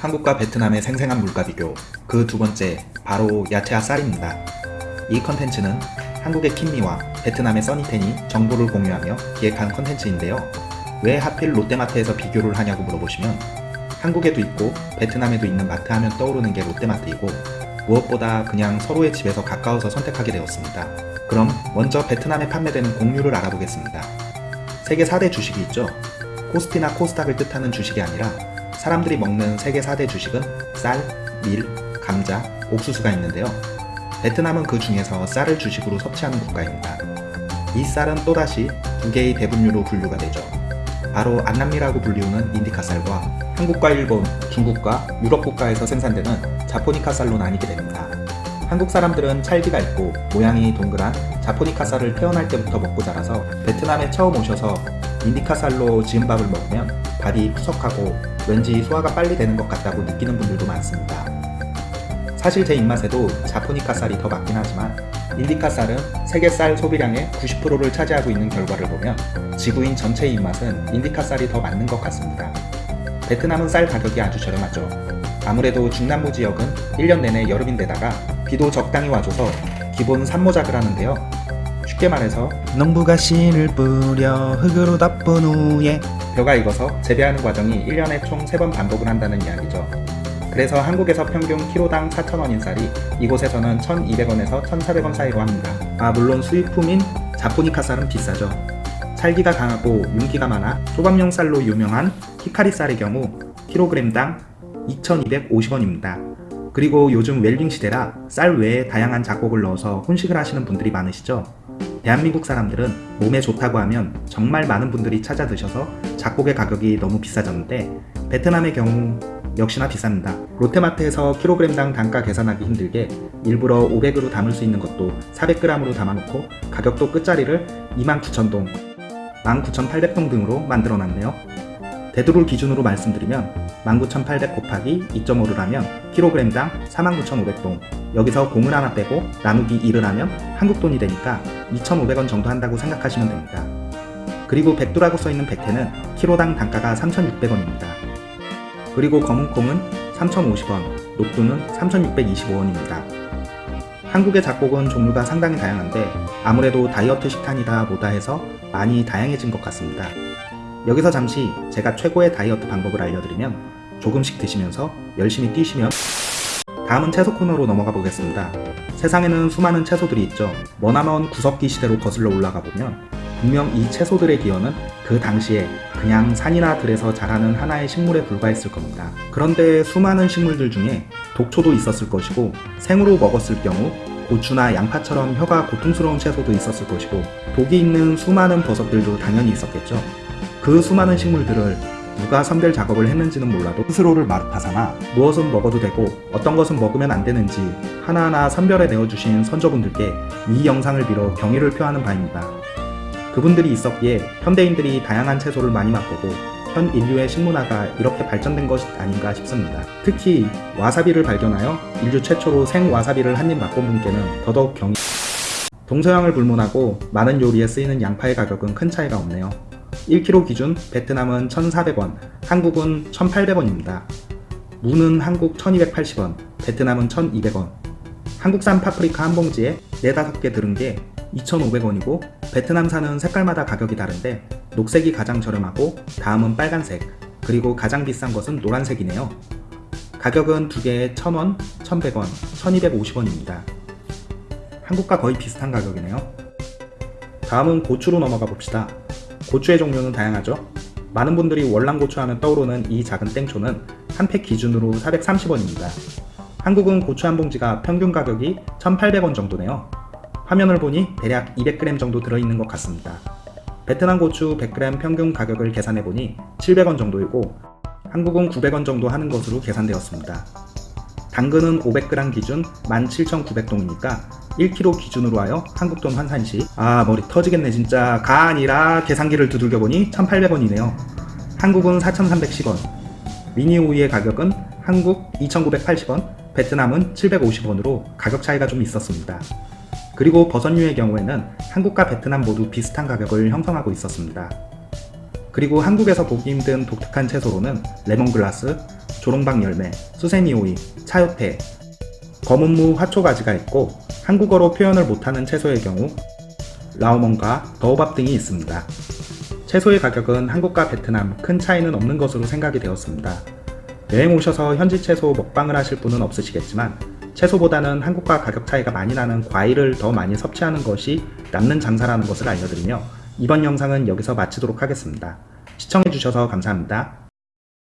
한국과 베트남의 생생한 물가 비교 그 두 번째 바로 야채와 쌀입니다. 이 컨텐츠는 한국의 킴미와 베트남의 써니텐이 정보를 공유하며 기획한 컨텐츠인데요. 왜 하필 롯데마트에서 비교를 하냐고 물어보시면 한국에도 있고 베트남에도 있는 마트 하면 떠오르는 게 롯데마트이고 무엇보다 그냥 서로의 집에서 가까워서 선택하게 되었습니다. 그럼 먼저 베트남에 판매되는 곡류를 알아보겠습니다. 세계 4대 주식이 있죠. 코스피나 코스닥을 뜻하는 주식이 아니라 사람들이 먹는 세계 4대 주식은 쌀, 밀, 감자, 옥수수가 있는데요. 베트남은 그 중에서 쌀을 주식으로 섭취하는 국가입니다. 이 쌀은 또다시 두 개의 대분류로 분류가 되죠. 바로 안남미라고 불리우는 인디카 쌀과 한국과 일본, 중국과 유럽 국가에서 생산되는 자포니카 쌀로 나뉘게 됩니다. 한국 사람들은 찰기가 있고 모양이 동그란 자포니카 쌀을 태어날 때부터 먹고 자라서 베트남에 처음 오셔서 인디카 쌀로 지은 밥을 먹으면 밥이 푸석하고 왠지 소화가 빨리 되는 것 같다고 느끼는 분들도 많습니다. 사실 제 입맛에도 자포니카 쌀이 더 맞긴 하지만 인디카 쌀은 세계 쌀 소비량의 90%를 차지하고 있는 결과를 보면 지구인 전체의 입맛은 인디카 쌀이 더 맞는 것 같습니다. 베트남은 쌀 가격이 아주 저렴하죠. 아무래도 중남부 지역은 1년 내내 여름인데다가 비도 적당히 와줘서 기본 삼모작을 하는데요. 쉽게 말해서 농부가 씨를 뿌려 흙으로 덮은 후에 벼가 익어서 재배하는 과정이 1년에 총 3번 반복을 한다는 이야기죠. 그래서 한국에서 평균 키로당 4,000원인 쌀이 이곳에서는 1,200원에서 1,400원 사이로 합니다. 아 물론 수입품인 자포니카 쌀은 비싸죠. 찰기가 강하고 윤기가 많아 소밥용 쌀로 유명한 히카리 쌀의 경우 킬로그램당 2,250원입니다. 그리고 요즘 웰빙 시대라 쌀 외에 다양한 작곡을 넣어서 혼식을 하시는 분들이 많으시죠? 대한민국 사람들은 몸에 좋다고 하면 정말 많은 분들이 찾아 드셔서 작곡의 가격이 너무 비싸졌는데 베트남의 경우 역시나 비쌉니다. 롯데마트에서 킬로그램당 단가 계산하기 힘들게 일부러 500으로 담을 수 있는 것도 400g으로 담아놓고 가격도 끝자리를 29,000동, 19,800동 등으로 만들어놨네요. 대두를 기준으로 말씀드리면 19,800 곱하기 2.5를 하면 킬로그램당 49,500동 여기서 공을 하나 빼고 나누기 1을 하면 한국 돈이 되니까 2,500원 정도 한다고 생각하시면 됩니다. 그리고 백두라고 써있는 백태는 키로당 단가가 3,600원입니다. 그리고 검은콩은 3,050원, 녹두는 3,625원입니다. 한국의 작곡은 종류가 상당히 다양한데 아무래도 다이어트 식단이다 뭐다 해서 많이 다양해진 것 같습니다. 여기서 잠시 제가 최고의 다이어트 방법을 알려드리면 조금씩 드시면서 열심히 뛰시면 다음은 채소 코너로 넘어가 보겠습니다. 세상에는 수많은 채소들이 있죠. 머나먼 구석기 시대로 거슬러 올라가 보면 분명 이 채소들의 기원은 그 당시에 그냥 산이나 들에서 자라는 하나의 식물에 불과했을 겁니다. 그런데 수많은 식물들 중에 독초도 있었을 것이고 생으로 먹었을 경우 고추나 양파처럼 혀가 고통스러운 채소도 있었을 것이고 독이 있는 수많은 버섯들도 당연히 있었겠죠. 그 수많은 식물들을 누가 선별 작업을 했는지는 몰라도 스스로를 마르파사나 무엇은 먹어도 되고 어떤 것은 먹으면 안 되는지 하나하나 선별해 내어주신 선조분들께 이 영상을 빌어 경의를 표하는 바입니다. 그분들이 있었기에 현대인들이 다양한 채소를 많이 맛보고 현 인류의 식문화가 이렇게 발전된 것이 아닌가 싶습니다. 특히 와사비를 발견하여 인류 최초로 생 와사비를 한 입 맛본 분께는 더더욱 경의 동서양을 불문하고 많은 요리에 쓰이는 양파의 가격은 큰 차이가 없네요. 1kg 기준 베트남은 1,400원, 한국은 1,800원입니다. 무는 한국 1,280원, 베트남은 1,200원. 한국산 파프리카 한 봉지에 4, 5개 들은 게 2,500원이고 베트남산은 색깔마다 가격이 다른데 녹색이 가장 저렴하고 다음은 빨간색, 그리고 가장 비싼 것은 노란색이네요. 가격은 두 개에 1,000원, 1,100원, 1,250원입니다. 한국과 거의 비슷한 가격이네요. 다음은 고추로 넘어가 봅시다. 고추의 종류는 다양하죠. 많은 분들이 월남고추 하면 떠오르는 이 작은 땡초는 한 팩 기준으로 430원입니다. 한국은 고추 한 봉지가 평균 가격이 1,800원 정도네요. 화면을 보니 대략 200g 정도 들어있는 것 같습니다. 베트남 고추 100g 평균 가격을 계산해보니 700원 정도이고 한국은 900원 정도 하는 것으로 계산되었습니다. 당근은 500g 기준 17,900동이니까? 1kg 기준으로 하여 한국돈 환산시. 아 머리 터지겠네 진짜. 가 아니라 계산기를 두들겨보니 1800원이네요. 한국은 4310원. 미니 우유의 가격은 한국 2980원 베트남은 750원으로 가격 차이가 좀 있었습니다. 그리고 버섯류의 경우에는 한국과 베트남 모두 비슷한 가격을 형성하고 있었습니다. 그리고 한국에서 보기 힘든 독특한 채소로는 레몬글라스, 조롱박 열매, 수세미 오이, 차요태, 검은무 화초가지가 있고 한국어로 표현을 못하는 채소의 경우 라오몬과 더오밥 등이 있습니다. 채소의 가격은 한국과 베트남 큰 차이는 없는 것으로 생각이 되었습니다. 여행 오셔서 현지 채소 먹방을 하실 분은 없으시겠지만 채소보다는 한국과 가격 차이가 많이 나는 과일을 더 많이 섭취하는 것이 남는 장사라는 것을 알려드리며 이번 영상은 여기서 마치도록 하겠습니다. 시청해주셔서 감사합니다.